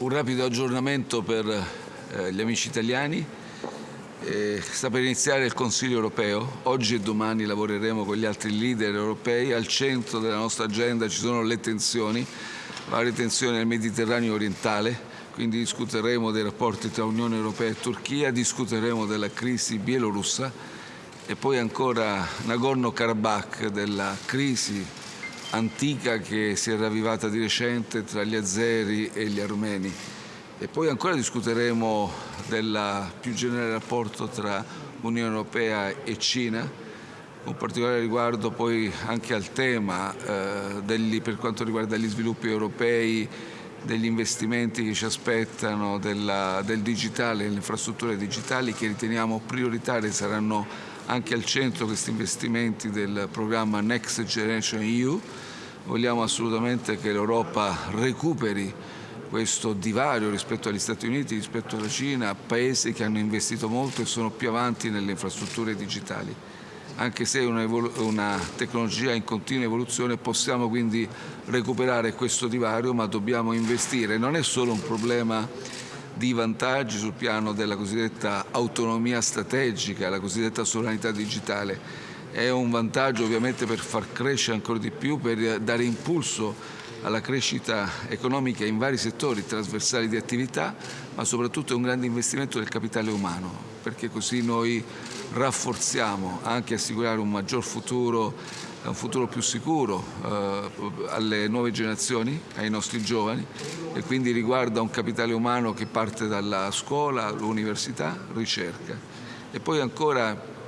Un rapido aggiornamento per eh, gli amici italiani. Eh, sta per iniziare il Consiglio europeo. Oggi e domani lavoreremo con gli altri leader europei. Al centro della nostra agenda ci sono le tensioni, varie tensioni nel Mediterraneo orientale. Quindi discuteremo dei rapporti tra Unione Europea e Turchia, discuteremo della crisi bielorussa e poi ancora Nagorno-Karabakh, della crisi antica che si è ravvivata di recente tra gli azeri e gli armeni. E poi ancora discuteremo del più generale rapporto tra Unione Europea e Cina, con particolare riguardo poi anche al tema eh, degli, per quanto riguarda gli sviluppi europei, degli investimenti che ci aspettano, della, del digitale, delle infrastrutture digitali che riteniamo prioritarie, saranno anche al centro questi investimenti del programma Next Generation EU. Vogliamo assolutamente che l'Europa recuperi questo divario rispetto agli Stati Uniti, rispetto alla Cina, paesi che hanno investito molto e sono più avanti nelle infrastrutture digitali. Anche se è una, una tecnologia in continua evoluzione possiamo quindi recuperare questo divario ma dobbiamo investire. Non è solo un problema di vantaggi sul piano della cosiddetta autonomia strategica, la cosiddetta sovranità digitale. È un vantaggio ovviamente per far crescere ancora di più, per dare impulso alla crescita economica in vari settori trasversali di attività, ma soprattutto è un grande investimento del capitale umano, perché così noi rafforziamo anche assicurare un maggior futuro, un futuro più sicuro eh, alle nuove generazioni, ai nostri giovani e quindi riguarda un capitale umano che parte dalla scuola, l'università, ricerca. E poi ancora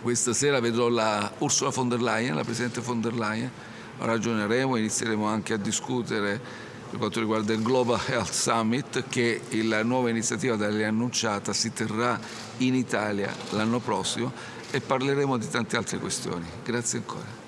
questa sera vedrò la Ursula von der Leyen, la Presidente von der Leyen, ragioneremo, inizieremo anche a discutere per quanto riguarda il Global Health Summit che la nuova iniziativa da lei annunciata si terrà in Italia l'anno prossimo e parleremo di tante altre questioni. Grazie ancora.